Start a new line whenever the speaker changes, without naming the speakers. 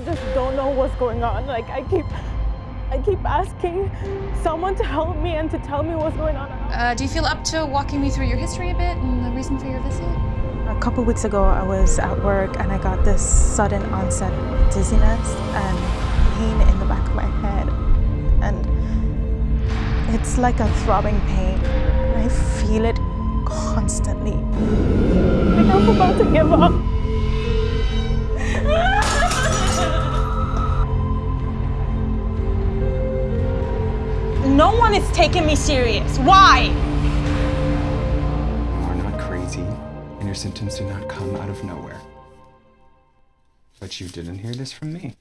I just don't know what's going on. Like I keep, I keep asking someone to help me and to tell me what's going on.
Uh, do you feel up to walking me through your history a bit and the reason for your visit?
A couple weeks ago, I was at work and I got this sudden onset dizziness and pain in the back of my head. And it's like a throbbing pain. I feel it constantly. I think I'm about to give up.
No one is taking me serious. Why?
You are not crazy, and your symptoms do not come out of nowhere. But you didn't hear this from me.